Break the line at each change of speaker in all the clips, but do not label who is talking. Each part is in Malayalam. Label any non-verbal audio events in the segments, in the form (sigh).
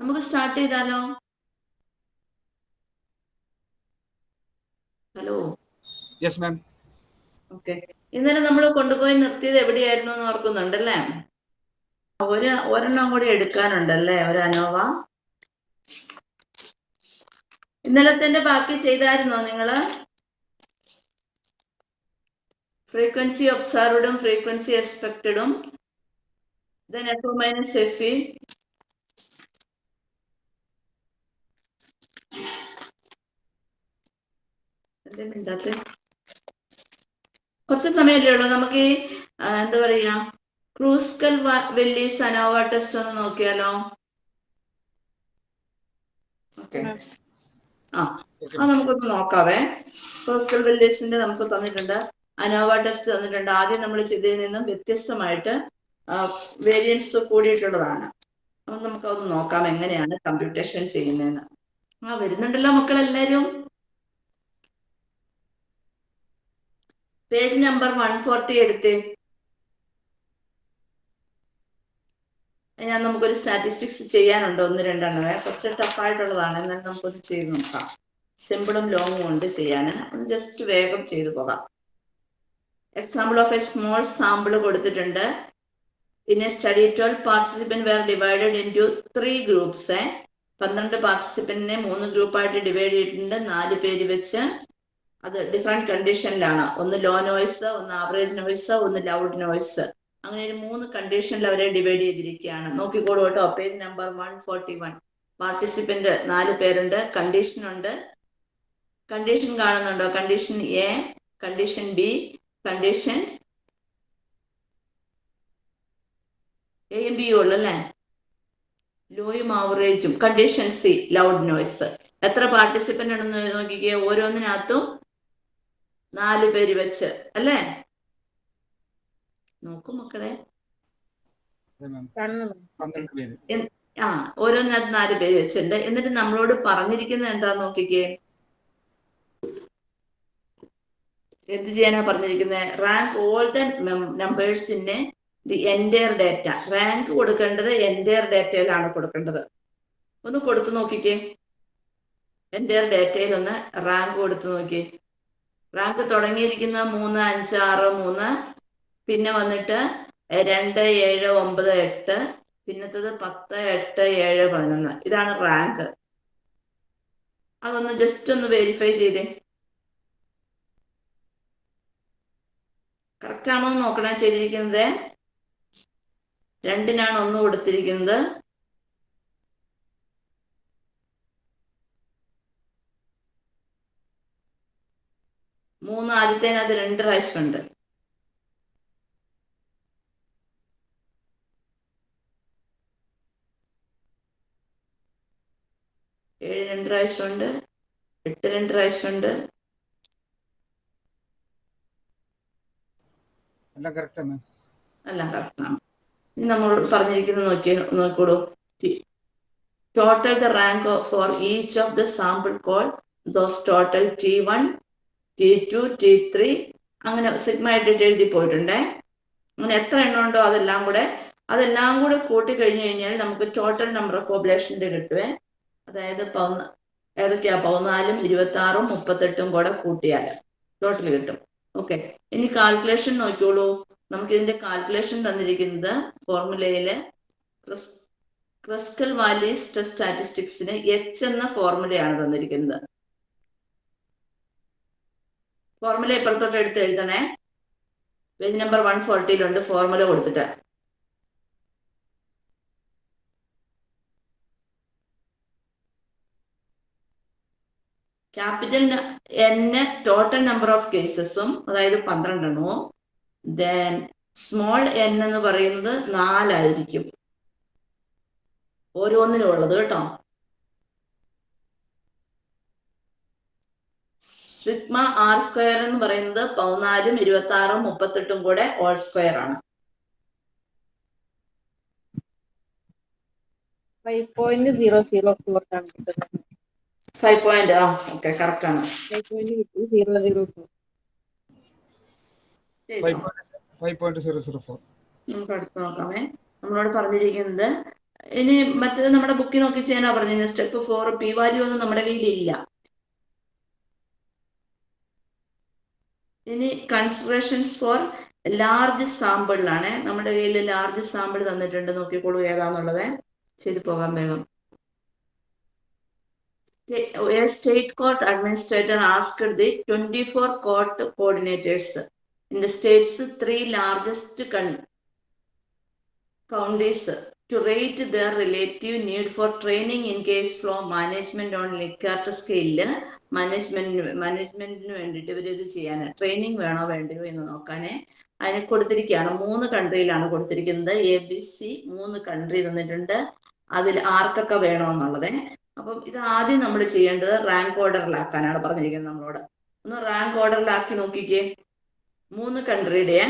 നമുക്ക് സ്റ്റാർട്ട് ചെയ്താലോ? ഹലോ
യെസ് മാം
ഓക്കെ ഇന്നലെ നമ്മൾ കൊണ്ടുപോയി നിർത്തിയത് എവിടെയായിരുന്നു എന്ന് ഓർക്കുന്നുണ്ടല്ലേ? ഒരു ഒരെണ്ണം കൂടി എടുക്കാനുണ്ടല്ലേ ഒരു അനോവ? ഇന്നലത്തെ ബാക്കി ചെയ്തായിരുന്നോ നിങ്ങൾ? ഫ്രീക്വൻസി ഒബ്സർവ്ഡും ഫ്രീക്വൻസി എക്സ്പെക്റ്റഡും ദെൻ എഫ് മൈനസ് എഫ് മിണ്ടാത്തെ. കുറച്ച് സമയമല്ലേ ഉള്ളൂ. നമുക്ക് എന്താ പറയാ ക്രൂസ്കൽ വെല്ലി സനോവ ടെസ്റ്റ് ഒന്ന് നോക്കിയാലോ? ആ നമുക്കൊന്ന് നോക്കാവേ. ക്രൂസ്കൽ വെല്ലീസിന്റെ നമുക്ക് തന്നിട്ടുണ്ട്. അനോവ ടെസ്റ്റ് തന്നിട്ടുണ്ട്. ആദ്യം നമ്മൾ ചെയ്തതിൽ നിന്നും വ്യത്യസ്തമായിട്ട് വേരിയൻസ് കൂടിയിട്ടുള്ളതാണ്. അപ്പൊ നമുക്കതൊന്ന് നോക്കാം എങ്ങനെയാണ് കമ്പ്യൂട്ടേഷൻ ചെയ്യുന്നതെന്ന്. ആ വരുന്നുണ്ടല്ലോ മക്കളെല്ലാരും. പേജ് നമ്പർ വൺ ഫോർട്ടി എടുത്ത്. ഞാൻ നമുക്കൊരു സ്റ്റാറ്റിസ്റ്റിക്സ് ചെയ്യാനുണ്ട്. ഒന്ന് രണ്ടെണ്ണമേ കുറച്ച് ടഫായിട്ടുള്ളതാണ് എന്നാലും നമുക്കൊന്ന് ചെയ്ത് നോക്കാം. സിമ്പിളും ലോങ്ങും ഉണ്ട് ചെയ്യാൻ ഒന്ന് ജസ്റ്റ് വേഗം ചെയ്തു പോകാം. Example of a small sample കൊടുത്തിട്ടുണ്ട്. പിന്നെ study twelve participant were divided into three groups പന്ത്രണ്ട് പാർട്ടിസിപ്പന്റിനെ മൂന്ന് ഗ്രൂപ്പായിട്ട് ഡിവൈഡ് ചെയ്തിട്ടുണ്ട്. നാല് പേര് വെച്ച് അത് ഡിഫറെന്റ് കണ്ടീഷനിലാണ് ഒന്ന് ലോ നോയ്സ് ഒന്ന് ആവറേജ് നോയ്സ് ഒന്ന് ലൗഡ് നോയ്സ് അങ്ങനെ ഒരു മൂന്ന് കണ്ടീഷനിൽ അവരെ ഡിവൈഡ് ചെയ്തിരിക്കുകയാണ്. നോക്കിക്കോളൂ കേട്ടോ. Page number one forty one participant നാല് പേരുണ്ട്. കണ്ടീഷൻ ഉണ്ട്. കണ്ടീഷൻ കാണുന്നുണ്ടോ? Condition A condition B condition എയും ബിയും ഉള്ളു അല്ലേ? ലോയും ആവറേജും കണ്ടീഷൻ സി ലൗഡ് നോയ്സ് എത്ര പാർട്ടിസിപ്പന്റ് ഉണ്ടെന്ന് നോക്കിക്കുക ഓരോന്നിനകത്തും നാല് പേര് വെച്ച് അല്ലേ? നോക്കൂ മക്കളെ. ആ ഓരോന്നിനകത്ത് നാല് പേര് വെച്ചിട്ടുണ്ട്. എന്നിട്ട് നമ്മളോട് പറഞ്ഞിരിക്കുന്നത് എന്താ നോക്കിക്കേ. എന്ത് ചെയ്യാനാ പറഞ്ഞിരിക്കുന്നത് rank all the നമ്പേഴ്സിന് in the entire data rank കൊടുക്കേണ്ടത് എന്റയർ ഡേറ്റയിലാണ് കൊടുക്കേണ്ടത്. ഒന്ന് കൊടുത്തു നോക്കിക്കേ. എന്റയർ ഡേറ്റയിൽ ഒന്ന് റാങ്ക് കൊടുത്തു നോക്കിയേ റാങ്ക് തുടങ്ങിയിരിക്കുന്ന മൂന്ന് അഞ്ച് ആറ് മൂന്ന് പിന്നെ വന്നിട്ട് രണ്ട് ഏഴ് ഒമ്പത് എട്ട് പിന്നത്തത് പത്ത് എട്ട് ഏഴ് പതിനൊന്ന്. ഇതാണ് റാങ്ക് അതൊന്ന് ജസ്റ്റ് ഒന്ന് വെരിഫൈ ചെയ്തേ. കറക്റ്റ് ആണോ എന്ന് നോക്കണേ ചെയ്തിരിക്കുന്നത്. രണ്ടിനാണ് ഒന്ന് കൊടുത്തിരിക്കുന്നത്. മൂന്ന് ആദ്യത്തേനകത്ത് രണ്ട് പ്രാവശ്യം ഉണ്ട് ഏഴ് രണ്ട് പ്രാവശ്യം ഉണ്ട് എട്ട് രണ്ട് പ്രാവശ്യം ഉണ്ട് നമ്മൾ കറക്റ്റാണ് ഇനി നമ്മളോട് പറഞ്ഞിരിക്കുന്നത് നോക്കി നോക്കൂടൂ total the rank for each of the sample call those total T one T two T three അങ്ങനെ സിഗ്മയായിട്ട് എഴുതി പോയിട്ടുണ്ടേ. അങ്ങനെ എത്ര എണ്ണം ഉണ്ടോ അതെല്ലാം കൂടെ അതെല്ലാം കൂടെ കൂട്ടി കഴിഞ്ഞു കഴിഞ്ഞാൽ നമുക്ക് ടോട്ടൽ നമ്പർ ഓഫ് പോപ്പുലേഷന്റെ കിട്ടുവേ. അതായത് പതിന ഏതൊക്കെയാ? പതിനാലും ഇരുപത്തി ആറും മുപ്പത്തെട്ടും കൂടെ കൂട്ടിയാൽ ടോട്ടൽ കിട്ടും. ഓക്കെ ഇനി കാൽക്കുലേഷൻ നോക്കിയോളൂ നമുക്ക് ഇതിന്റെ കാൽക്കുലേഷൻ തന്നിരിക്കുന്നത് ഫോർമുലയിൽ ക്രിസ്കൽ വാലീസ് സ്റ്റാറ്റിസ്റ്റിക്സിന് എച്ച് എന്ന ഫോർമുലയാണ് തന്നിരിക്കുന്നത്. ഫോർമുല ഇപ്പുറത്തോട്ട് എടുത്ത് എഴുതണേ. പേജ് നമ്പർ വൺ ഫോർട്ടിയിലുണ്ട് ഫോർമുല കൊടുത്തിട്ട്. Capital N total number of കേസസും അതായത് പന്ത്രണ്ടെണ്ണവും. ദെൻ സ്മോൾ എൻ എന്ന് പറയുന്നത് നാലായിരിക്കും. ഓരോന്നിനും ഉള്ളത് കേട്ടോ. സിഗ്മ ആർ സ്ക്വയർ എന്ന് പറയുന്നത് പതിനാലും ഇരുപത്തി ആറും മുപ്പത്തെട്ടും കൂടെ ഓൾ സ്ക്വയർ ആണ്.
Five point zero zero four ആണ് കിട്ടുന്നത്.
ഫൈവ് പോയിന്റ് ആ ഓക്കെ കറക്റ്റ് ആണ്.
ഫൈവ് പോയിന്റ് കിട്ടി സീറോ സീറോ ഫോർ
ശരി.
Five point five point zero zero four
നമുക്ക് അടുത്ത് നോക്കാമേ. നമ്മളോട് പറഞ്ഞിരിക്കുന്നത് ഇനി മറ്റേത് നമ്മുടെ ബുക്കിൽ നോക്കി ചെയ്യാനാ പറഞ്ഞത് സ്റ്റെപ്പ് ഫോർ പി വാല്യൂ ഒന്നും നമ്മുടെ കയ്യിൽ ഇല്ല. ഇനി കൺസിഡറേഷൻസ് ഫോർ ലാർജ് സാമ്പിളിലാണ് നമ്മുടെ കയ്യിൽ ലാർജ് സാമ്പിൾ തന്നിട്ടുണ്ട്. നോക്കിക്കോളൂ ഏതാന്നുള്ളത്. ചെയ്തു പോകാം വേഗം. State court administrator asked the twenty four court coordinators in the state's three largest con counties to rate their relative need for training in case flow management on Likert scale. മാനേജ്മെന്റിന് മാനേജ്മെന്റിന് വേണ്ടിയിട്ട് ഇവർ ഇത് ചെയ്യാൻ ട്രെയിനിങ് വേണോ വേണ്ടയോ എന്ന് നോക്കാനേ. അതിന് കൊടുത്തിരിക്കുകയാണ്. മൂന്ന് കൺട്രിയിലാണ് കൊടുത്തിരിക്കുന്നത്. എ ബി സി മൂന്ന് കൺട്രി തന്നിട്ടുണ്ട്. അതിൽ ആർക്കൊക്കെ വേണമെന്നുള്ളത് അപ്പം ഇത് ആദ്യം നമ്മൾ ചെയ്യേണ്ടത് റാങ്ക് ഓർഡറിലാക്കാനാണ് പറഞ്ഞിരിക്കുന്നത് നമ്മളോട്. ഒന്ന് റാങ്ക് ഓർഡറിലാക്കി നോക്കിക്കേ. മൂന്ന് കൺട്രിയുടെ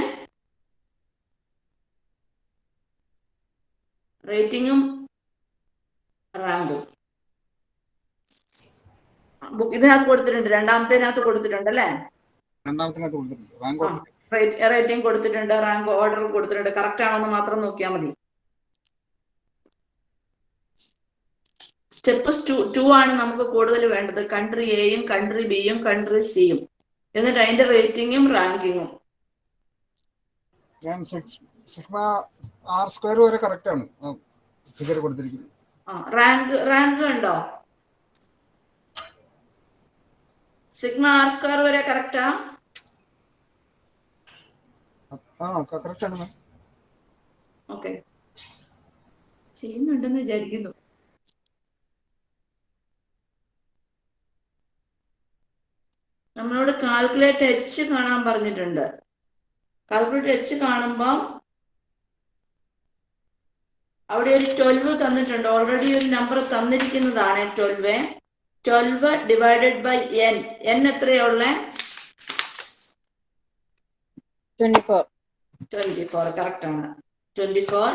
റേറ്റിംഗും റാങ്കും. ബുക്ക് ഇതിനകത്ത് കൊടുത്തിട്ടുണ്ട്. രണ്ടാമത്തേനകത്ത് കൊടുത്തിട്ടുണ്ട് അല്ലേ? റേറ്റിംഗ് കൊടുത്തിട്ടുണ്ട്. റാങ്ക് ഓർഡർ കൊടുത്തിട്ടുണ്ട്. കറക്റ്റ് ആണോ എന്ന് മാത്രം നോക്കിയാൽ മതി. സ്റ്റെപ്പ് ടു ടു ആണ് നമുക്ക് കൂടുതൽ വേണ്ടത്. കൺട്രി എയും കൺട്രി ബിയും കൺട്രി സിയും എന്നിട്ട് അതിന്റെ റേറ്റിംഗും റാങ്കിങ്ങും
സിഗ്മ ആർ സ്ക്വയർ വരെ കറക്റ്റ് ആണ്. ഫിഗർ കൊടുത്തിരിക്കുന്നത്.
റാങ്ക് റാങ്ക് ഉണ്ടോ സിഗ്മ ആർ സ്ക്വയർ വരെ കറക്റ്റാ
ആ? കറക്റ്റ് ആണ് മാം
ഓക്കെ ചെയ്യുന്നുണ്ടെന്ന് വിചാരിക്കുന്നു. നമ്മളോട് കാൽക്കുലേറ്റ് എച്ച് കാണാൻ പറഞ്ഞിട്ടുണ്ട്. കാൽക്കുലേറ്റ് എച്ച് കാണുമ്പോൾ അവിടെ ഒരു ട്വൽവ് തന്നിട്ടുണ്ട്. ഓൾറെഡി ഒരു number തന്നിരിക്കുന്നതാണ് twelve twelve divided by N N എത്രയുള്ള
twenty four
correct ആണ്. ട്വന്റി ഫോർ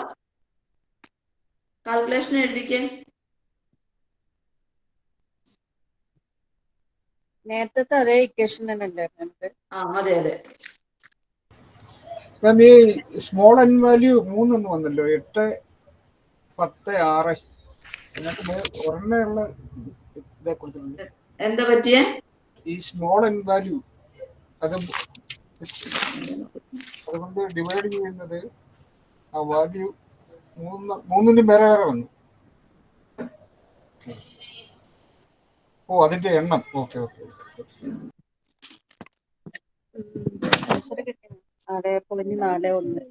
കാൽക്കുലേഷൻ എഴുതിക്കേ.
നേരത്തെ അതേ ഇക്വേഷൻ തന്നെ അല്ലേ നമുക്ക്
ആ അതെ അതെ.
മാം ഈ സ്മോൾ എൻ വാല്യൂ മൂന്നൊന്നും വന്നല്ലോ. എട്ട് പത്ത് ആറ് ഒരെണ്ണയുള്ള ഇതേ കൊടുത്തിട്ടുണ്ട്.
എന്താ പറ്റിയ?
ഈ സ്മോൾ എൻ വാല്യൂ അത് അതുകൊണ്ട് ഡിവൈഡ് ചെയ്യുന്നത് ആ വാല്യൂ മൂന്ന് മൂന്നിന്റെ വേറെ വേറെ വന്നു. ഓ അതിന്റെ എണ്ണം. ഓക്കെ ഓക്കെ
നാല് പോയിന്റ് നാല് ഒന്ന്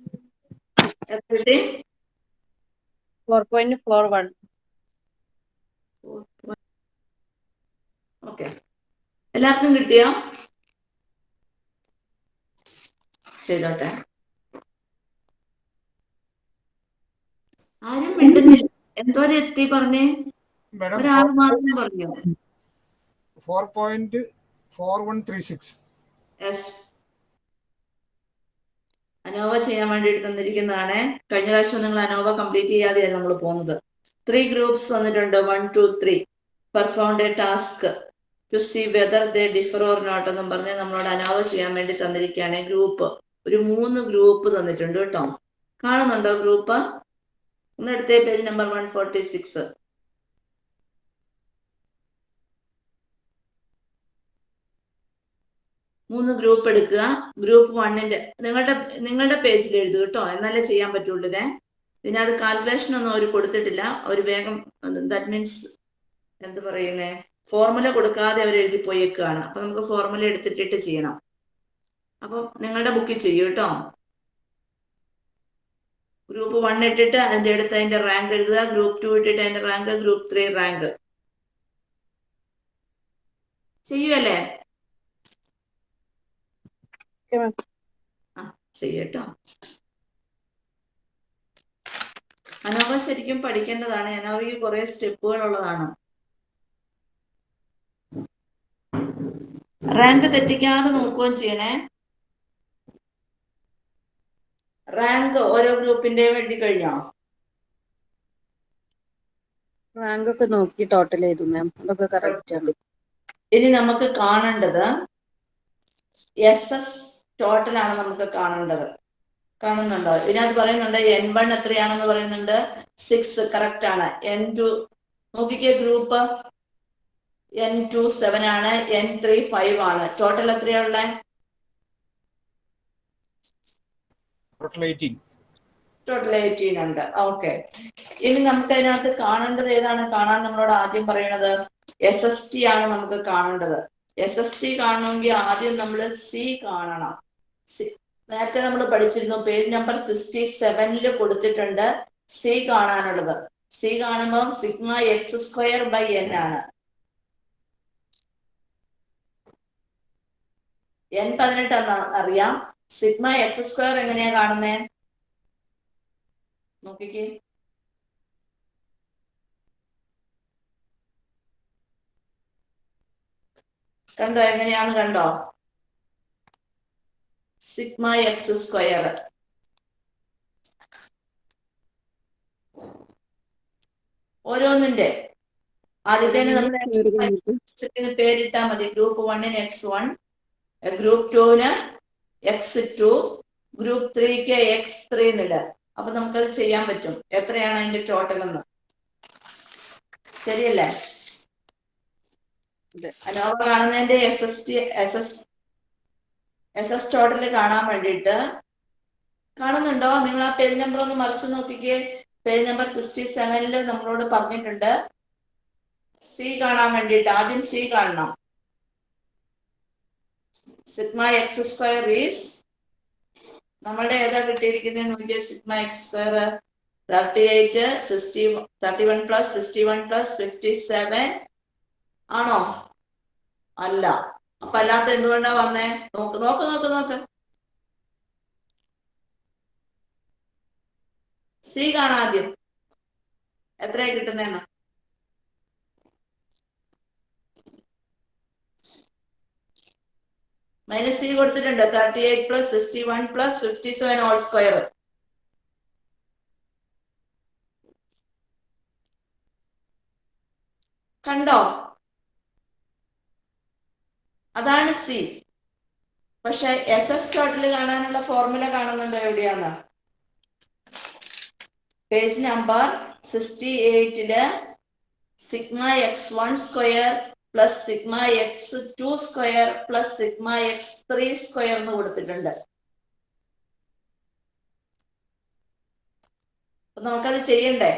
four point four one.
Okay എല്ലാവർക്കും കിട്ടിയോ? ചെയ്തോട്ടെ. ആരും മിണ്ടുന്നില്ല. എന്തോരം എത്തി പറഞ്ഞേ? ഒരാൾ മാത്രം പറഞ്ഞു?
Four point four one three six
S ANOVA ചെയ്യാൻ വേണ്ടിയിട്ട് തന്നിരിക്കുന്നതാണ്. കഴിഞ്ഞ പ്രാവശ്യം നിങ്ങൾ അനോവ കംപ്ലീറ്റ് ചെയ്യാതെയാണ് നമ്മൾ പോകുന്നത്. ത്രീ ഗ്രൂപ്പ്സ് തന്നിട്ടുണ്ട് one two three perform a task to see whether they differ or not എന്നും പറഞ്ഞ് നമ്മളോട് അനോവ ചെയ്യാൻ വേണ്ടി തന്നിരിക്കുകയാണ്. ഗ്രൂപ്പ് ഒരു മൂന്ന് ഗ്രൂപ്പ് തന്നിട്ടുണ്ട് കേട്ടോ. കാണുന്നുണ്ടോ group ഒന്നെടുത്തേ page number one forty six മൂന്ന് ഗ്രൂപ്പ് എടുക്കുക. ഗ്രൂപ്പ് വണ്ണിന്റെ നിങ്ങളുടെ നിങ്ങളുടെ പേജിൽ എഴുതുക കേട്ടോ എന്നാലേ ചെയ്യാൻ പറ്റുള്ളൂ ഇതേ. ഇതിനകത്ത് കാൽക്കുലേഷൻ ഒന്നും അവർ കൊടുത്തിട്ടില്ല. അവർ വേഗം ദാറ്റ് മീൻസ് എന്ത് പറയുന്നേ? ഫോർമുല കൊടുക്കാതെ അവർ എഴുതി പോയേക്കാണ്. അപ്പൊ നമുക്ക് ഫോർമുല എടുത്തിട്ടിട്ട് ചെയ്യണം. അപ്പൊ നിങ്ങളുടെ ബുക്കിൽ ചെയ്യൂ കേട്ടോ ഗ്രൂപ്പ് വൺ ഇട്ടിട്ട് അതിന്റെ അടുത്ത് അതിന്റെ റാങ്ക് എഴുതുക. ഗ്രൂപ്പ് ടു ഇട്ടിട്ട് അതിന്റെ റാങ്ക് ഗ്രൂപ്പ് ത്രീ റാങ്ക് ചെയ്യുമല്ലേ
ഓക്കെ മാം
ചെയ്യട്ടോ. അനോവ ശരിക്കും പഠിക്കേണ്ടതാണ്. അനോവയ്ക്ക് കുറെ സ്റ്റെപ്പുകൾ ഉള്ളതാണ് റാങ്ക് തെറ്റിക്കാതെ നോക്കുകയും ചെയ്യണേ. റാങ്ക് ഓരോ ഗ്രൂപ്പിന്റെയും എഴുതി കഴിഞ്ഞോ?
റാങ്ക് ഒക്കെ നോക്കി ടോട്ടൽ ചെയ്തു മാം അതൊക്കെ കറക്റ്റ് ആണ്.
ഇനി നമുക്ക് കാണേണ്ടത് എസ് എസ് ടോട്ടൽ ആണ് നമുക്ക് കാണേണ്ടത്. കാണുന്നുണ്ടോ? ഇതിനകത്ത് പറയുന്നുണ്ട് എൻ വൺ എത്രയാണെന്ന് പറയുന്നുണ്ട്. സിക്സ് കറക്റ്റ് ആണ്. എൻ ടു നോക്കിക്കേ ഗ്രൂപ്പ് എൻ ടു സെവൻ ആണ്. എൻ ത്രീ ഫൈവ് ആണ്. ടോട്ടൽ
എയ്റ്റീൻ
ടോട്ടൽ എയ്റ്റീൻ ഉണ്ട്. ഓക്കെ ഇനി നമുക്ക് അതിനകത്ത് കാണേണ്ടത് ഏതാണ്? കാണാൻ നമ്മളോട് ആദ്യം പറയണത് എസ് എസ് ടി ആണ് നമുക്ക് കാണേണ്ടത്. എസ് എസ് ടി കാണണമെങ്കിൽ ആദ്യം നമ്മൾ സി കാണണം. സി- നേരത്തെ നമ്മൾ പഠിച്ചിരുന്നു പേജ് നമ്പർ സിക്സ്റ്റി സെവനിൽ കൊടുത്തിട്ടുണ്ട് സി കാണാനുള്ളത്. സി കാണുമ്പോൾ sigma X square by N ആണ്. എൻ പതിനെട്ട് എന്ന് അറിയാം. സിഗ്മ എക്സ് സ്ക്വയർ എങ്ങനെയാ കാണുന്നേ? നോക്കിക്കേ. കണ്ടോ? എങ്ങനെയാന്ന് കണ്ടോ? Sigma X square. ഓരോന്നിന്റെ. ആദ്യത്തേന് നമ്മൾ പേരിട്ടാ മതി. ഗ്രൂപ്പ് വണ്ണിന് എക്സ് വൺ ഗ്രൂപ്പ് ടുവിന് എക്സ് ടു ഗ്രൂപ്പ് ത്രീക്ക് എക്സ് ത്രീ എന്നിട അപ്പൊ നമുക്കത് ചെയ്യാൻ പറ്റും. എത്രയാണ് അതിന്റെ ടോട്ടൽ എന്ന്? ശരിയല്ലേ. കാണുന്നതിന്റെ S S T S S S S total കാണാൻ വേണ്ടിയിട്ട് കാണുന്നുണ്ടോ? നിങ്ങൾ ആ പേജ് നമ്പർ ഒന്ന് മറിച്ച് നോക്കിക്കേ. പേജ് നമ്പർ സിക്സ്റ്റി സെവനിൽ നമ്മളോട് പറഞ്ഞിട്ടുണ്ട്. സി കാണാൻ വേണ്ടിയിട്ട്. ആദ്യം സി കാണണം. സിഗ്മ എക്സ് സ്ക്വയർ ഈസ് നമ്മളുടെ ഏതാ കിട്ടിയിരിക്കുന്നത്? നോക്കിയ sigma X square thirty eight sixty thirty one plus sixty one plus fifty seven ആണോ? അല്ല. അപ്പൊ അല്ലാത്ത എന്തുകൊണ്ടാ വന്നേ? നോക്ക് നോക്ക് നോക്ക് നോക്ക്. സി കാണാദ്യം എത്രയാ കിട്ടുന്നേന്ന് മൈനസ് സി കൊടുത്തിട്ടുണ്ട്. Thirty eight plus sixty one plus fifty seven whole square കണ്ടോ? അതാണ് സി പക്ഷെ എസ് എസ് ടോട്ടൽ കാണാനുള്ള ഫോർമുല കാണുന്നുണ്ടോ എവിടെയാന്ന്? Page number sixty എയ്റ്റിൽ sigma X one square plus sigma X two square plus sigma X three square എന്ന് കൊടുത്തിട്ടുണ്ട്. നമുക്കത് ചെയ്യണ്ടേ?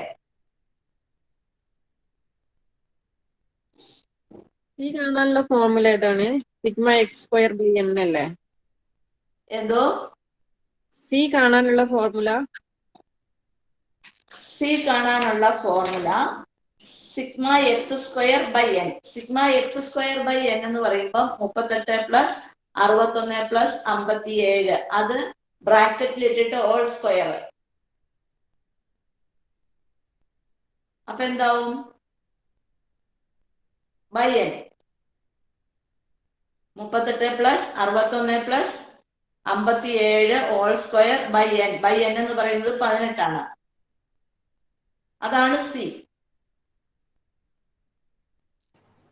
ഈ കാണാനുള്ള ഫോർമുല ഏതാണ്? Sigma X square by N അല്ലേ?
എന്തോ?
സി കാണാനുള്ള ഫോർമുല
സി കാണാനുള്ള formula sigma X square by N sigma X square by N എന്ന് പറയുമ്പോൾ മുപ്പത്തെട്ട് പ്ലസ് അറുപത്തൊന്ന് പ്ലസ് അമ്പത്തിയേഴ്. അത് ബ്രാക്കറ്റിൽ ഇട്ടിട്ട് ഓൾ സ്ക്വയർ അപ്പൊ എന്താവും? ബൈ എൻ മുപ്പത്തെട്ട് പ്ലസ് അറുപത്തൊന്ന് പ്ലസ് അമ്പത്തി ഏഴ് whole square by N by N എന്ന് പറയുന്നത് പതിനെട്ടാണ്. അതാണ് സി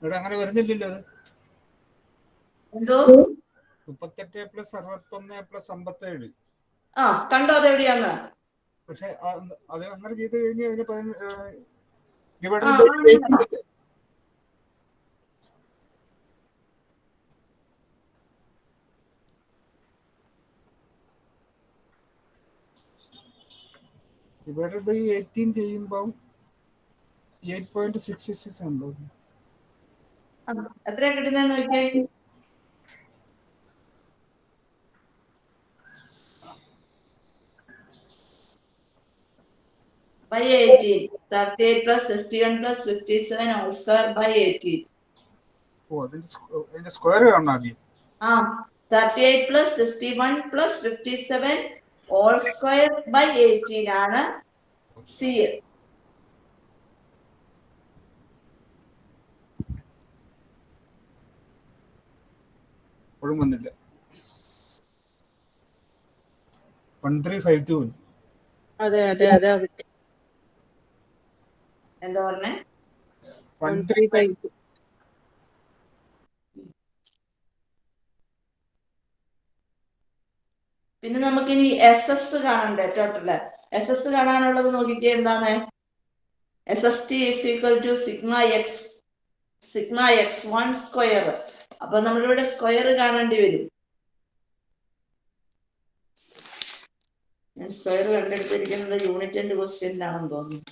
ഇവിടെ അങ്ങനെ വരുന്നില്ലല്ലോ
എന്തോ?
മുപ്പത്തെട്ട് പ്ലസ് അറുപത്തൊന്ന് പ്ലസ് അമ്പത്തേഴ്.
ആ കണ്ടോ അതെവിടെയാന്ന്
പക്ഷെ ആ- അത് അങ്ങനെ ചെയ്ത് കഴിഞ്ഞാൽ അതിന് ഇവിടെ ബൈ എയ്റ്റീൻ ചെയ്യുമ്പോൾ എയ്റ്റ് പോയിന്റ് സിക്സ് സിക്സ് ഉണ്ടോ
എത്ര കിട്ടുന്ന നോക്കിയേ? By eighteen thirty eight plus sixty one plus fifty seven whole square by eighteen
ഓ അതിന്റെ സ്ക്വയർ കാണണം ആദ്യം.
ആ thirty eight plus sixty one plus fifty seven whole square by eighteen ആണ് സി
എൽ വന്നില്ല. വൺ ത്രീ ഫൈവ് ടു
അതെ അതെ അതെ
എന്താ പറഞ്ഞേ?
വൺ ത്രീ
പിന്നെ നമുക്കിനി എസ് എസ് കാണണ്ടേ ടോട്ടൽ എസ് എസ് കാണാനുള്ളത് നോക്കിക്കേ എന്താണ്? S S T is equal to sigma X sigma X one square അപ്പൊ നമ്മളിവിടെ സ്ക്വയർ കാണേണ്ടി വരും. ഞാൻ സ്ക്വയർ കണ്ടെടുത്തിരിക്കുന്നത് യൂണിറ്റിന്റെ ക്വസ്റ്റ്യനിലാണെന്ന് തോന്നുന്നു.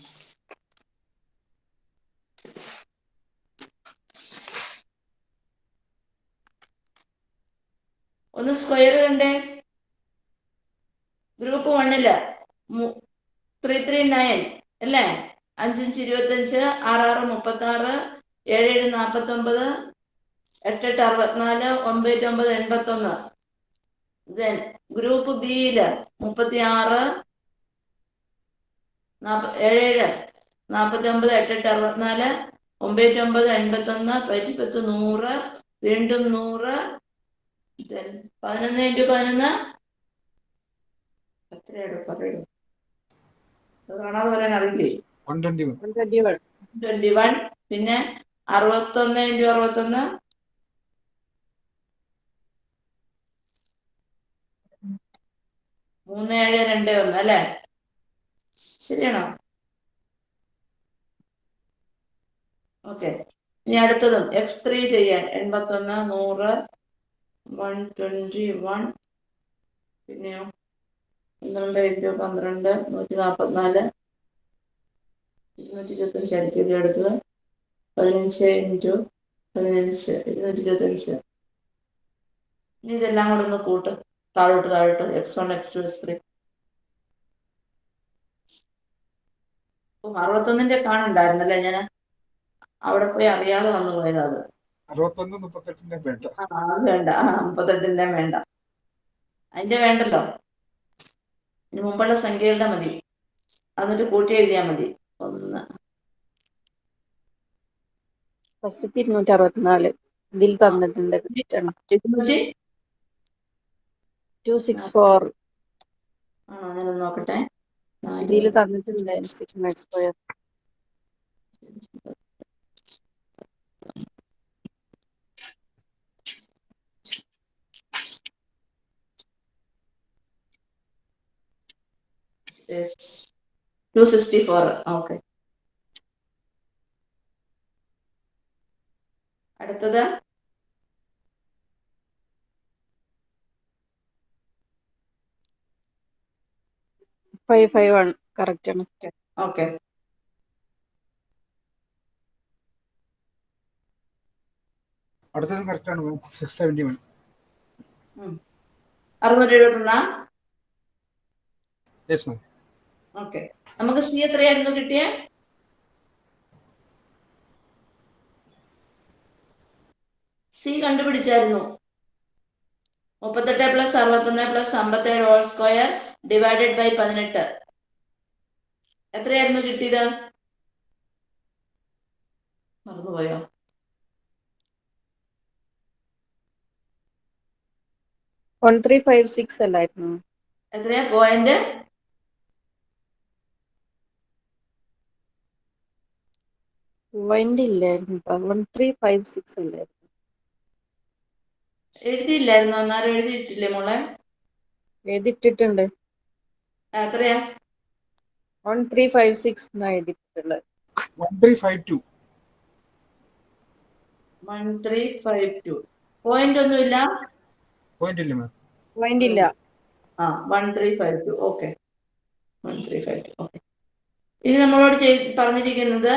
ഒന്ന് സ്ക്വയർ കണ്ടേ? ഗ്രൂപ്പ് വണ്ണിൽ ത്രീ ത്രീ നയൻ അല്ലേ? അഞ്ചഞ്ച് ഇരുപത്തഞ്ച് ആറാറ് മുപ്പത്തി ആറ് ഏഴ് ഏഴ് നാൽപ്പത്തി ഒമ്പത് എട്ടെട്ട് അറുപത്തിനാല് ഒമ്പത് ഒമ്പത് എൺപത്തൊന്ന്. ദെൻ ഗ്രൂപ്പ് ബിയിൽ മുപ്പത്തി ആറ് ഏഴ് ഏഴ് നാൽപ്പത്തി ഒമ്പത് എട്ടെട്ട് അറുപത്തിനാല് ഒമ്പത് ഒമ്പത് എൺപത്തൊന്ന് പറ്റിപ്പത്ത് നൂറ് വീണ്ടും നൂറ്. പതിനൊന്ന് ഇന്റു പതിനൊന്ന് എത്രയാണ് പറയൂ അത് കാണാതെ പറയാൻ അറിയില്ലേ?
One twenty one
one twenty one
twenty one പിന്നെ അറുപത്തൊന്ന് ഇന്റു അറുപത്തൊന്ന്. മൂന്ന് ഏഴ് രണ്ട് ഒന്ന് അല്ലേ? ശരിയാണോ? ഓക്കെ. ഇനി അടുത്തതും എക്സ് ത്രീ ചെയ്യാൻ. എൺപത്തൊന്ന് നൂറ് വൺ ട്വന്റി വൺ പിന്നെയോ? പന്ത്രണ്ട് ഇന്റു പന്ത്രണ്ട് നൂറ്റി നാൽപ്പത്തിനാല് ഇരുന്നൂറ്റി ഇരുപത്തഞ്ച് ആയിരിക്കും ഇവിടെ അടുത്തത്. പതിനഞ്ച് ഇന്റു പതിനഞ്ച് ഇരുന്നൂറ്റി ഇരുപത്തഞ്ച്. ഇനി ഇതെല്ലാം കൂടെ ഒന്ന് കൂട്ട്. താഴോട്ട് താഴോട്ട്. X one X two X three. അറുപത്തൊന്നിന്റെ കാണുണ്ടായിരുന്നല്ലേ? ഞാൻ അവിടെ പോയി അറിയാതെ വന്നു പോയതാ അത്.
അറുപത്തൊന്ന് മുപ്പത്തെട്ടിന്റെ വേണ്ട
ആ അത് വേണ്ട. ആ മുപ്പത്തെട്ടിന്റെ വേണ്ട. അതിന്റെ വേണ്ടല്ലോ. ഇനി മുമ്പുള്ള സംഖ്യകളുടെ മതി. അതൊരു കൂട്ടി എഴുതിയാൽ മതി. ഒന്ന്.
ഫസ്റ്റ് ഇരുന്നൂറ്റി അറുപത്തിനാല് ഇതിൽ തന്നിട്ടുണ്ട്
ഇരുന്നൂറ്റി?
Two six four.
ആണോ ഞാനൊന്ന് നോക്കട്ടെ.
ഇതിൽ തന്നിട്ടുണ്ട് sigma X square
sixty four okay അടുത്തത്?
ഫൈവ് ഫൈവ് ആണ് കറക്റ്റ് ആണ്.
ഓക്കെ
അടുത്തത് കറക്റ്റ് ആണ് സിക്സ് സെവന്റി വൺ
അറുന്നൂറ്റി എഴുപത്തൊന്നാ
യെസ് മാം
ഓക്കെ. നമുക്ക് സി എത്രയായിരുന്നു കിട്ടിയ? സി കണ്ടുപിടിച്ചായിരുന്നു. മുപ്പത്തെട്ട് പ്ലസ് അറുപത്തൊന്ന് പ്ലസ് അമ്പത്തേഴ് ഹോൾ സ്ക്വയർ ഡിവൈഡഡ് ബൈ പതിനെട്ട്. എത്രയായിരുന്നു കിട്ടിയത്? മറന്നുപോയോ? എത്രയാ? പോയിന്റ്
പോയിന്റ് ഇല്ലായിരുന്നു വൺ ത്രീ ഫൈവ് സിക്സ് അല്ലായിരുന്നു.
എഴുതിയില്ലായിരുന്നു? അന്നേരം എഴുതിയിട്ടില്ലേ മോളെ?
എഴുതിട്ടിട്ടുണ്ട്
എത്രയാ?
വൺ ത്രീ ഫൈവ് സിക്സ് എന്നാ എഴുതിയിട്ടുള്ളത്.
One three five two
one three five two point ഒന്നുമില്ല
പോയിന്റ് ഇല്ല മാം
പോയിന്റ് ഇല്ല.
ആ one three five two okay one three five two okay ഇനി നമ്മളോട് ചെയ്- പറഞ്ഞിരിക്കുന്നത്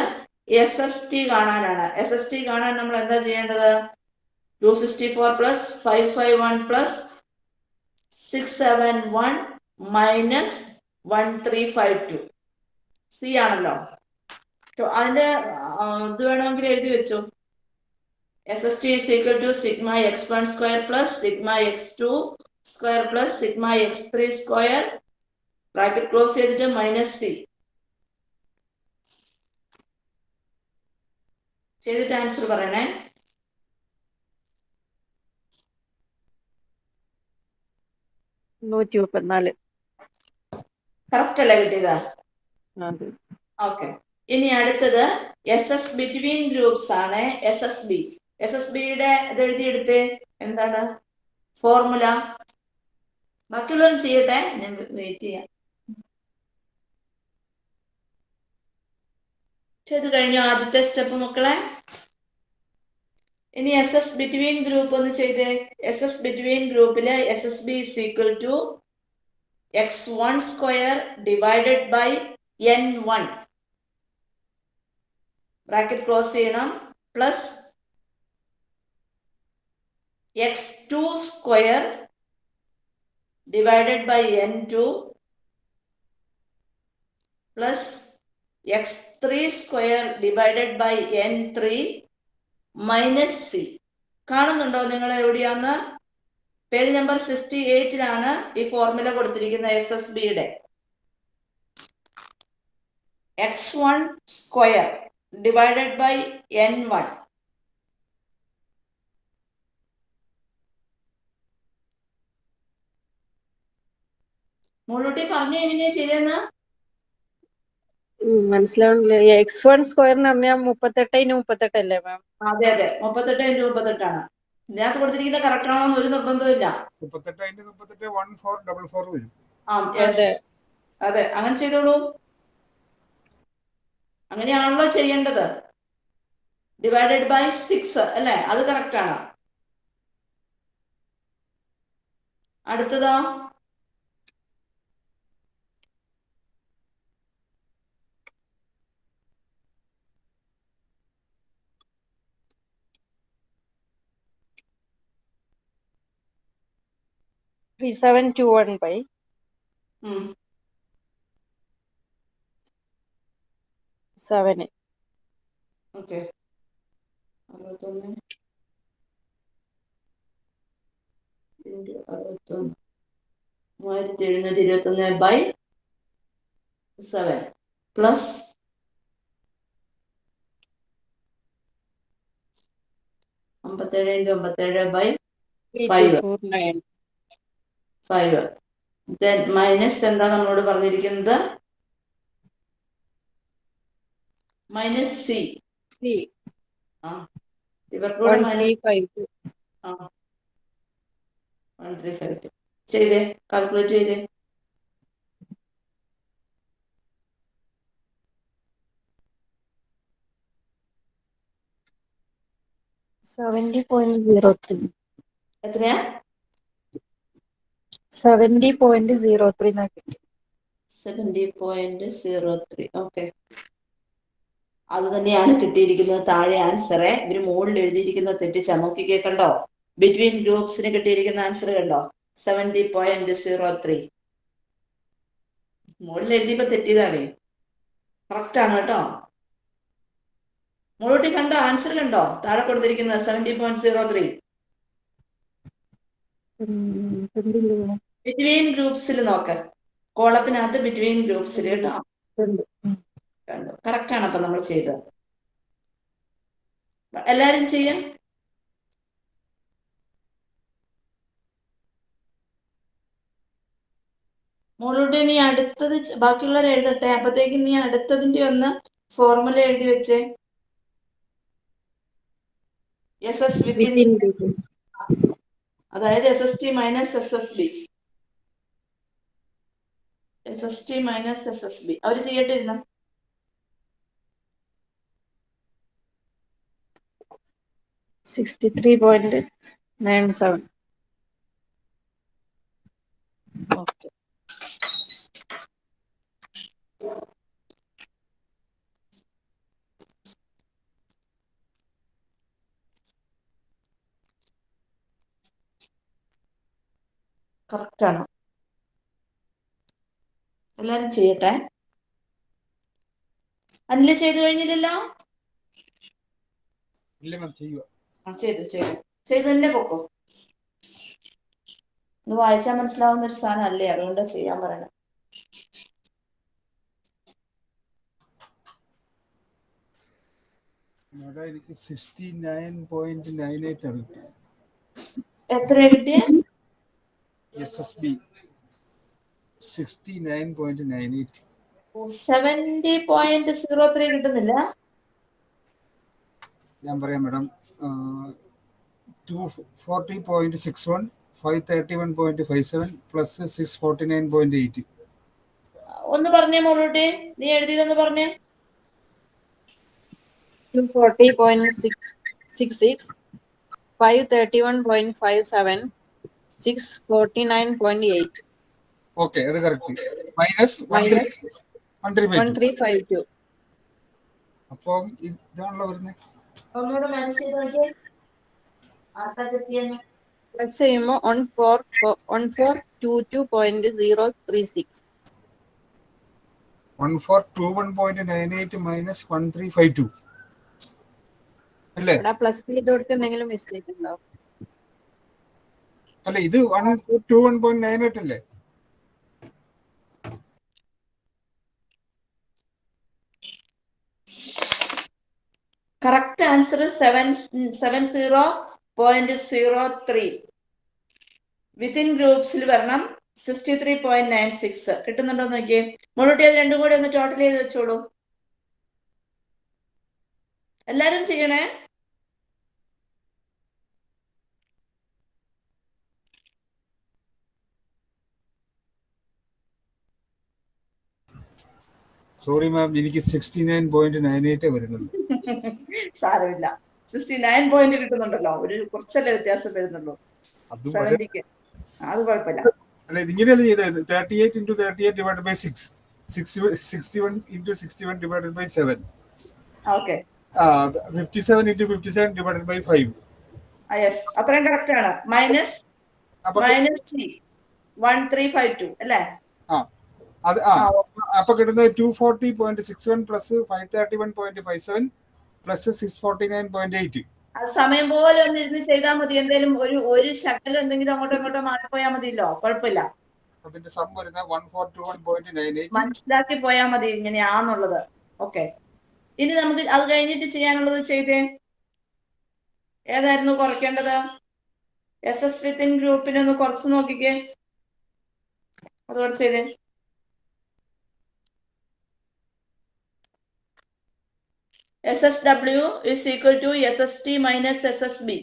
എസ് എസ് ടി കാണാനാണ്. എസ് എസ് ടി കാണാൻ നമ്മൾ എന്താ ചെയ്യേണ്ടത്? Two sixty four plus five five one plus six seven one minus one three five two C ആണല്ലോ. അതിന്റെ ഇത് വേണമെങ്കിൽ എഴുതി വെച്ചു. S S T is equal to sigma X x square plus sigma X two square plus sigma X three square bracket close ചെയ്തിട്ട് മൈനസ് സി ചെയ്തിട്ട് ആൻസർ പറയണേ.
നൂറ്റി മുപ്പത്തിനാല്.
കറക്റ്റ് അല്ലേ കിട്ടിയത്? ഓക്കെ ഇനി അടുത്തത് എസ് എസ് ബിറ്റ്വീൻ ഗ്രൂപ്പ്സ് ആണ് S S B S S ബിയുടെ ഇത് എഴുതിയെടുത്ത് എന്താണ്? ഫോർമുല ബാക്കിയുള്ളവരും ചെയ്യട്ടെ. ഞാൻ വെയിറ്റ് ചെയ്യാം. ചെയ്ത് കഴിഞ്ഞു ആദ്യത്തെ സ്റ്റെപ്പ് മക്കളെ. ഇനി എസ് എസ് ബിറ്റ്വീൻ ഗ്രൂപ്പ് ഒന്ന് ചെയ്തേ എസ് എസ് ബിറ്റ്വീൻ ഗ്രൂപ്പിൽ S S B is equal to X one square divided by N one bracket close ചെയ്യണം. Plus X two square divided by N two plus X three square divided by N three minus C കാണുന്നുണ്ടോ നിങ്ങൾ എവിടെയാന്ന്? പേജ് നമ്പർ സിക്സ്റ്റി എയ്റ്റിലാണ് ഈ ഫോർമുല കൊടുത്തിരിക്കുന്ന എസ് എസ് ബിയുടെ X one square divided by N one മുള്ളൂട്ടി പറഞ്ഞു എങ്ങനെയാ ചെയ്തെന്ന്
മനസ്സിലാവണില്ല എക്സ് വൺ സ്ക്വയർ എന്ന് പറഞ്ഞാൽ മുപ്പത്തെട്ട് ഇന് മുപ്പത്തെട്ടല്ലേ മാം
അതെ അതെ. മുപ്പത്തെട്ട് ഇന്റു മുപ്പത്തെട്ടാണ് ഇതിനകത്ത് കൊടുത്തിരിക്കുന്ന കറക്റ്റ് ആണോ എന്ന് ഒരു നിർബന്ധവും
മുപ്പത്തെട്ട് അതിന്റെ മുപ്പത്തെട്ട് വൺ ഫോർ ഡബിൾ ഫോർ വരും.
അതെ.
അതെ. അങ്ങനെ ചെയ്തോളൂ. അങ്ങനെയാണല്ലോ ചെയ്യേണ്ടത്. ഡിവൈഡഡ് ബൈ സിക്സ് അല്ലേ? അത് കറക്റ്റ് ആണ്. അടുത്തതോ.
Three seven two one by
ഉം.
സെവന്
ഓക്കെ. അറുപത്തൊന്ന്. ഇന്റു അറുപത്തൊന്ന്. മൂവായിരത്തി എഴുന്നൂറ്റി ഇരുപത്തൊന്ന് ബൈ സെവൻ പ്ലസ് അമ്പത്തേഴ് ഇന്റു അമ്പത്തേഴ് by Five. Five then minus എന്താ നമ്മളോട് പറഞ്ഞിരിക്കുന്നത്? മൈനസ് സി
സി
ആ. ഇവർക്കൂടെ മൈനസ് ആ. വൺ ത്രീ ഫൈവ് ടു ചെയ്തേ. കാൽക്കുലേറ്റ് ചെയ്തേ.
സെവന്റി പോയിന്റ് സീറോ ത്രീ
എത്രയാ?
സെവന്റി പോയിന്റ് സീറോ ത്രീ കിട്ടി.
Seventy point zero three okay അത് തന്നെയാണ് കിട്ടിയിരിക്കുന്നത്. താഴെ ആൻസറെ ഇവർ മുകളിൽ എഴുതിയിരിക്കുന്ന തെറ്റിച്ച നോക്കിക്കേ കണ്ടോ ബിറ്റ്വീൻ ഗ്രൂപ്പ്സിന് കിട്ടിയിരിക്കുന്ന ആൻസർ കണ്ടോ? സെവന്റി പോയിന്റ് സീറോ ത്രീ മുകളിൽ എഴുതിയപ്പോ തെറ്റിയതാണ്. കറക്റ്റ് ആണ് കേട്ടോ. മുകളിലോട്ട് കണ്ടോ? ആൻസർ കണ്ടോ? താഴെ കൊടുത്തിരിക്കുന്നത് seventy point zero three. Between ഗ്രൂപ്പ്സിൽ നോക്ക്. കോളത്തിനകത്ത് ബിറ്റ്വീൻ ഗ്രൂപ്പ്സിൽ കേട്ടോ. കണ്ടു? കറക്റ്റ് ആണ് അപ്പൊ നമ്മൾ ചെയ്തത്. എല്ലാരും ചെയ്യാം? മോളോട് നീ അടുത്തത് ബാക്കിയുള്ളവരെ ബാക്കിയുള്ളവർ എഴുതട്ടെ. അപ്പത്തേക്ക് നീ അടുത്തതിന്റെ ഒന്ന് ഫോർമുല എഴുതി വെച്ചേ. എസ് എസ് വിത്തിൻ അതായത് S S T minus S S B S S T minus S S B അവർ ചെയ്യട്ടെ ഇരുന്ന
sixty three point nine seven
okay correct എല്ലാരും ചെയ്യട്ടെ. അനിൽ ചെയ്തു കഴിഞ്ഞില്ലല്ലോ? ചെയ്തു ചെയ്തു. ചെയ്തു തന്നെ പൊക്കോ? ഇത് വായിച്ചാൽ മനസ്സിലാവുന്ന ഒരു സാധനം അല്ലേ അതുകൊണ്ടാ ചെയ്യാൻ
പറയണം.
എത്ര കിട്ടിയ?
S S B sixty nine point nine eight
seventy point zero three കിട്ടുന്നില്ല.
ഞാൻ പറയാം madam two forty point six one five thirty one point five seven plus six forty nine point eight
ഒന്ന് പറഞ്ഞേ മോളോട്ടെ. നീ എഴുതിയതെന്ന് പറഞ്ഞേ.
Two forty point six six six five thirty one point five seven six forty nine point eight
okay അത് correct minus one three one three
five two
അപ്പം ഇതാണല്ലോ വരുന്നത്
പ്ലസ് ചെയ്യുമ്പോ one four one four two two point zero three six
one four two one point nine eight minus one three five two അല്ലേ?
പ്ലസ് ചെയ്ത് കൊടുത്ത് എന്തെങ്കിലും മിസ്റ്റേക്ക് ഉണ്ടോ?
അല്ല ഇത് one two one point nine eight അല്ലേ?
Correct answer seven seven zero point zero three within ഗ്രൂപ്പ്സിൽ വരണം. Sixty three point nine six കിട്ടുന്നുണ്ടോ നോക്കിയേ. മുന്നോട്ടി അത് രണ്ടും കൂടി ഒന്ന് ടോട്ടൽ ചെയ്ത് വെച്ചോളൂ. എല്ലാരും ചെയ്യണേ?
സോറി മാം എനിക്ക് sixty nine point nine eight വരുന്നുള്ളൂ.
സാരമില്ല. സിക്സ്റ്റി നയൻ പോയിന്റ് കിട്ടുന്നുണ്ടല്ലോ. ഒരു കുറച്ചല്ലേ വ്യത്യാസം വരുന്നുള്ളൂ.
അത്
കുഴപ്പമില്ല.
അല്ല ഇതിങ്ങനെയല്ല ചെയ്തത്? Thirty eight into thirty eight divide by six sixty one into sixty one by seven
okay
fifty seven fifty seven by five
yes അത്രയും കറക്റ്റ് ആണ്. Minus minus C one three five two അല്ലേ?
ആ. അത് ആ, അപ്പൊ കിട്ടുന്നത് two forty point six one plus five thirty one point five seven plus six forty nine point eight
അത് സമയം പോലെ ഒന്നിരുന്ന് ചെയ്താൽ മതി. എന്തെങ്കിലും ഒരു ഒരു ശകലം എന്തെങ്കിലും അങ്ങോട്ടും ഇങ്ങോട്ടോ മാറിപ്പോയാൽ മതിയല്ലോ. കുഴപ്പമില്ല.
അതിന്റെ സം വരുന്ന one four two one point nine eight
മനസ്സിലാക്കി പോയാൽ മതി ഇങ്ങനെയാന്നുള്ളത്. ഓക്കെ. ഇനി നമുക്ക് അത് കഴിഞ്ഞിട്ട് ചെയ്യാനുള്ളത് ചെയ്തേ. ഏതായിരുന്നു കുറയ്ക്കേണ്ടത്? എസ് എസ് വിത്തിൻ ഗ്രൂപ്പിനെ ഒന്ന് കുറച്ച് നോക്കിക്കേ. അതുകൊണ്ട് ചെയ്തേ. S is equal to SST minus SSB. S T minus S S B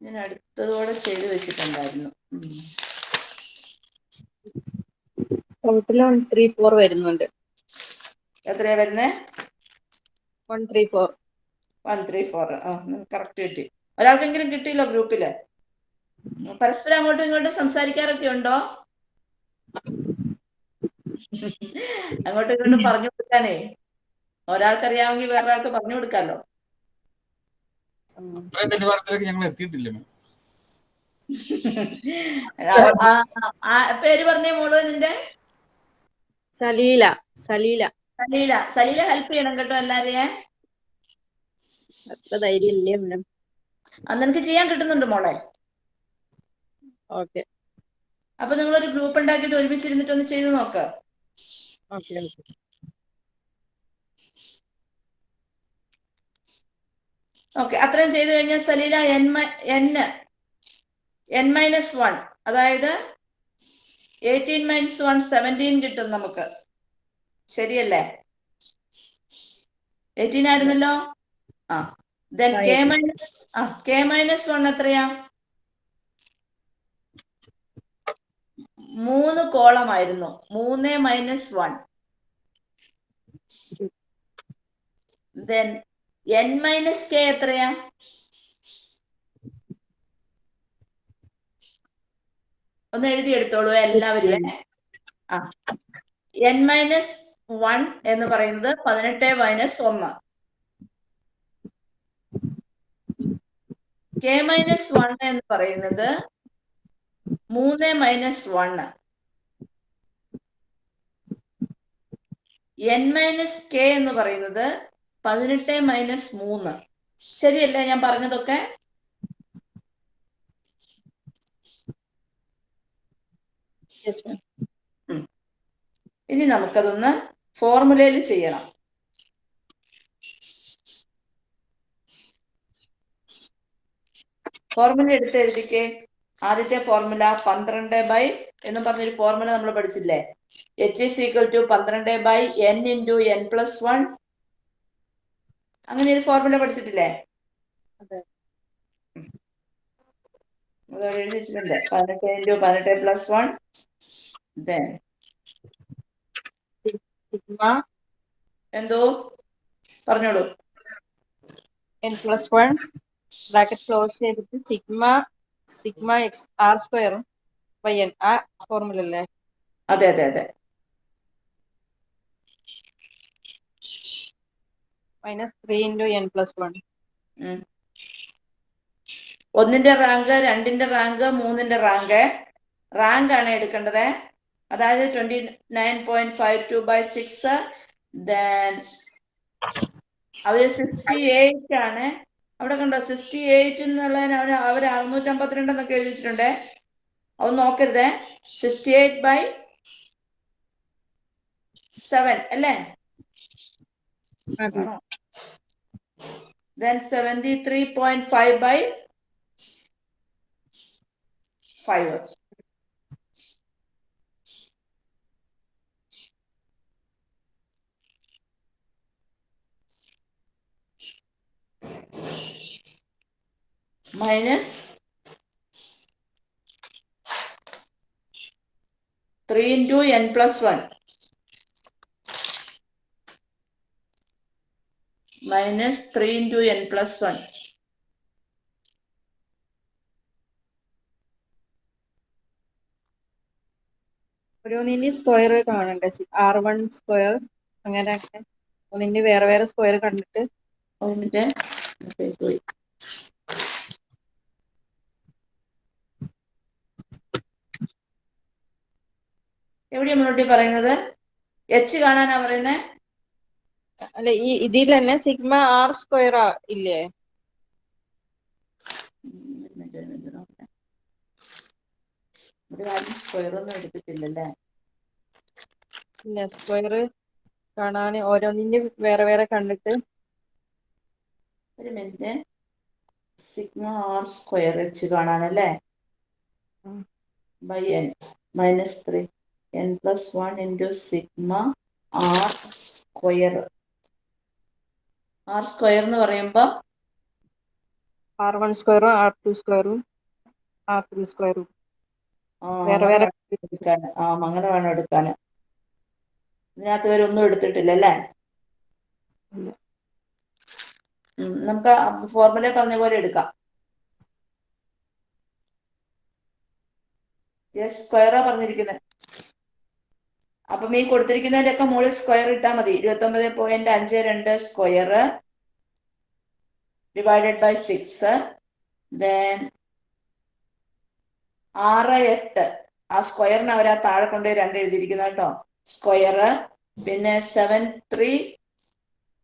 ഞാൻ അടുത്തതോടെ ചെയ്തു വെച്ചിട്ടുണ്ടായിരുന്നു.
ടോട്ടൽ വൺ ത്രീ ഫോർ വരുന്നുണ്ട്.
എത്രയാ വരുന്നേ?
One three four
one three four ആ കറക്റ്റ് കിട്ടി. ഒരാൾക്കെങ്കിലും കിട്ടിയില്ലോ ഗ്രൂപ്പിൽ പരസ്പരം അങ്ങോട്ടും ഇങ്ങോട്ടും സംസാരിക്കാറൊക്കെ ഉണ്ടോ? അങ്ങോട്ടും ഇങ്ങോട്ടും പറഞ്ഞു കൊടുക്കാനേ. ഒരാൾക്കറിയാമെങ്കിൽ വേറൊരാൾക്ക് പറഞ്ഞു കൊടുക്കാലോ.
നിലവാരത്തിലേക്ക് ഞങ്ങൾ എത്തിയിട്ടില്ല?
പേര് പറഞ്ഞേ മോൾ നിന്റെ?
സലീല സലീല.
സലീല. സലീല ഹെൽപ്പ് ചെയ്യണം കേട്ടോ എല്ലാരെയും.
അത്ര ധൈര്യം ഇല്ലേ
അന്ന് നിനക്ക് ചെയ്യാൻ കിട്ടുന്നുണ്ട് മോളെ?
ഓക്കെ.
അപ്പൊ ഒരു ഗ്രൂപ്പ് ഉണ്ടാക്കിയിട്ട് ഒരുമിച്ച് ഇരുന്നിട്ട് ഒന്ന് ചെയ്തു നോക്ക്.
Okay okay.
ഓക്കെ അത്രയും ചെയ്തു കഴിഞ്ഞാൽ Salila N N N minus one അതായത് എയ്റ്റീൻ മൈനസ് വൺ സെവന്റീൻ കിട്ടും നമുക്ക്. ശരിയല്ലേ? എയ്റ്റീൻ ആയിരുന്നല്ലോ? ആ. ദെൻ കെ മൈനസ് ആ കെ മൈനസ് വൺ എത്രയാ? മൂന്ന് കോളമായിരുന്നു. മൂന്ന് minus one then N minus K എത്രയാ? ഒന്ന് എഴുതിയെടുത്തോളൂ എല്ലാവരും ആ. എൻ മൈനസ് വൺ എന്ന് പറയുന്നത് പതിനെട്ട് മൈനസ് ഒന്ന്. കെ മൈനസ് വൺ എന്ന് പറയുന്നത് മൂന്ന് minus one N minus K എന്ന് പറയുന്നത് പതിനെട്ട് മൈനസ് മൂന്ന്. ശരിയല്ലേ ഞാൻ പറഞ്ഞതൊക്കെ? ഇനി നമുക്കതൊന്ന് ഫോർമുലയിൽ ചെയ്യണം. ഫോർമുല എടുത്ത് എഴുതിക്കേ. ആദ്യത്തെ ഫോർമുല പന്ത്രണ്ട് ബൈ എന്ന് പറഞ്ഞൊരു ഫോർമുല നമ്മൾ പഠിച്ചില്ലേ? എച്ച് ഇസ് ഈക്വൽ ടു പന്ത്രണ്ട് by N into N plus one അങ്ങനെ ഒരു ഫോർമുല പഠിച്ചിട്ടില്ലേ പതിനെട്ട് ഇന്റു പതിനെട്ട് പ്ലസ് വൺ എന്തോ? പറഞ്ഞോളൂ.
N plus one bracket close ചെയ്തിട്ട് സിഗ്മ സിഗ്മ എക്സ് ആർ സ്ക്വയറും വൈ എൻ ആ ഫോർമുല അല്ലേ?
അതെ അതെ അതെ.
Minus three into N plus one.
ഒന്നിന്റെ റാങ്ക് രണ്ടിന്റെ റാങ്ക് മൂന്നിന്റെ റാങ്ക് റാങ്ക് ആണ് എടുക്കേണ്ടത്? അതായത് twenty nine point five two by six then our sixty eight ആണ്. അവിടെ കണ്ടോ സിക്സ്റ്റി എയ്റ്റ് എന്നുള്ളതിന് അവർ അവർ അറുന്നൂറ്റി അമ്പത്തിരണ്ട് എന്നൊക്കെ എഴുതിച്ചിട്ടുണ്ടേ അത് നോക്കരുതേ. സിക്സ്റ്റി എയ്റ്റ് ബൈ സെവൻ അല്ലേ? Then seventy three point five by five minus three into N plus one. Minus three into N plus one.
ഓരോന്നിന്റെ square കാണണ്ട? ആർ വൺ സ്ക്വയർ അങ്ങനെ അങ്ങനെ ഒന്നിന്റെ വേറെ വേറെ സ്ക്വയർ കണ്ടിട്ട്.
പേജ് പോയി. എവിടെയാ മുന്നോട്ടി പറയുന്നത്? എച്ച് കാണാനാ പറയുന്നേ?
അല്ല ഈ ഇതിൽ തന്നെ സിഗ്മ ആർ സ്ക്വയർ ഇല്ലേ?
സ്ക്വയർ ഒന്നും എടുത്തിട്ടില്ലല്ലേ?
ഇല്ല സ്ക്വയർ കാണാൻ ഓരോന്നിനും വേറെ വേറെ കണ്ടിട്ട്.
ഒരു minute. Sigma R square H കാണാനല്ലേ. By N minus three N plus one into sigma r square. R square എന്ന് പറയുമ്പോൾ
ആർ വൺ സ്ക്വയറും ആർ ടു സ്ക്വയറും ആർ ത്രീ സ്ക്വയറും വേറെ വേറെ
ആ അങ്ങനെ വേണം എടുക്കാൻ ഇതിനകത്ത് ഇവരൊന്നും എടുത്തിട്ടില്ല അല്ലേ? നമുക്ക് ഫോർമുല പറഞ്ഞ പോലെ എടുക്കാം. എസ് സ്ക്വയറാ പറഞ്ഞിരിക്കുന്നത് അപ്പം ഈ കൊടുത്തിരിക്കുന്നതിന്റെ ഒക്കെ മുകളിൽ സ്ക്വയർ ഇട്ടാൽ മതി. ഇരുപത്തി ഒമ്പത് പോയിന്റ് അഞ്ച് രണ്ട് square divided by six then ആറ് എട്ട്. ആ സ്ക്വയറിന് അവർ ആ താഴെ കൊണ്ട് രണ്ട് എഴുതിയിരിക്കുന്നത് കേട്ടോ. സ്ക്വയർ പിന്നെ seven three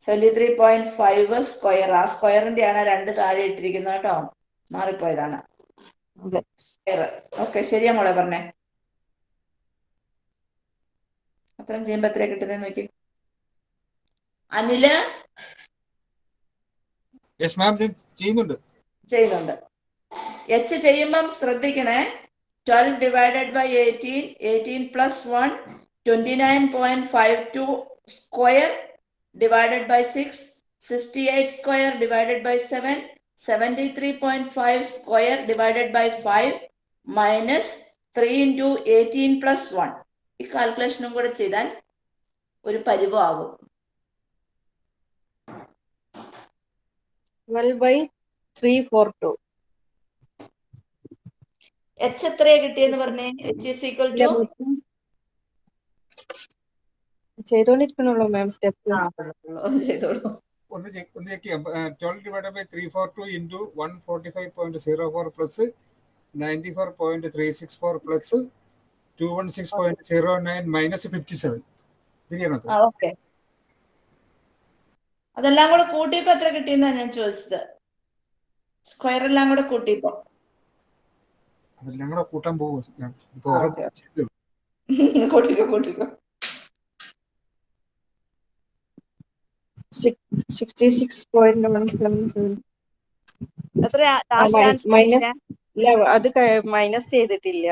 seventy three point five square ആ സ്ക്വയറിന്റെ ആണ് രണ്ട് താഴെ ഇട്ടിരിക്കുന്നത് കേട്ടോ. മാറിപ്പോയതാണ്. സ്ക്വയർ ഓക്കെ ശരിയാ മോളെ പറഞ്ഞേ. അത്രയും ചെയ്യുമ്പോ എത്രയാ കിട്ടുന്നത് നോക്കി.
അനിൽ? ചെയ്യുന്നുണ്ട്.
ചെയ്യുന്നുണ്ട്. എച്ച് ചെയ്യുമ്പം ശ്രദ്ധിക്കണേ. Twelve divided by eighteen eighteen plus one twenty nine point five two square divided by six sixty eight square divided by seven seventy three point five square divided by five minus three into eighteen plus one ഈ കാൽക്കുലേഷനും കൂടെ ചെയ്താൽ ഒരു പരിവാകും എച്ച് എത്രയാ കിട്ടിയെന്ന് പറഞ്ഞേ? എച്ച് ഇസ് ഈക്വൽ ടു
ചെയ്തോണ്ടിരിക്കണല്ലോ മാം സ്റ്റെപ്പ്
ചെയ്തോളൂ.
ഒന്ന് ഒന്ന് ചെക്ക് ചെയ്യാം. Twelve divide by three four two into one forty five point zero four plus ninety four point three six four plus two one six point zero nine minus fifty seven ഇതിനാണോ
okay അതെല്ലാം കൂടെ കൂട്ടിയപ്പോ എത്ര കിട്ടിയെന്നാ ഞാൻ ചോദിച്ചത്? സ്ക്വയർ എല്ലാം കൂടെ കൂട്ടിയപ്പോ.
അതെല്ലാം കൂടെ കൂട്ടാൻ പോകും (laughs)
കൂട്ടിക്കോ കൂട്ടിക്കോ.
അത് മൈനസ് ചെയ്തിട്ടില്ല.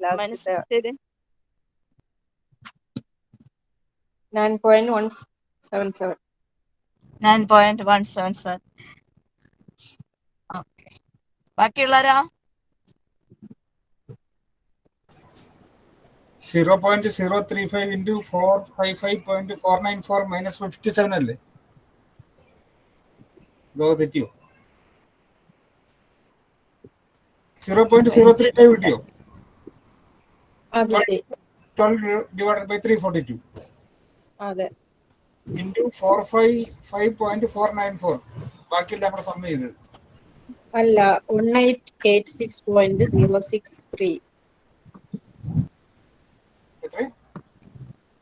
മനസ്സിൽ okay ബാക്കിയുള്ളവരാ?
Zero point zero three five into four five five point four nine four minus fifty seven അല്ലേ? ലോക തെറ്റിയോ? Zero point zero three five കിട്ടിയോ? Twelve divided by three forty two into four five five point four nine four ബാക്കിയെല്ലാം കൂടെ സമ്മ ചെയ്ത്.
അല്ല one eight eight six point zero six three
എത്ര?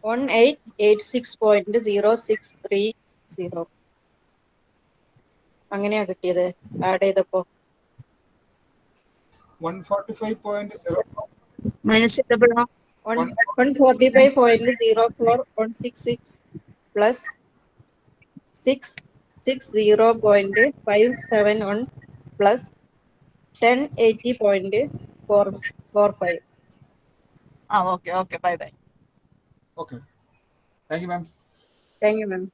One eight eight six point zero six three zero അങ്ങനെയാ കിട്ടിയത്. ആഡ് ചെയ്തപ്പോ.
One forty five point zero
minus double on 145.04166 plus 660.571 plus 1080.445.
Ah, okay, okay, bye bye.
Okay. Thank you, ma'am.
Thank you, ma'am.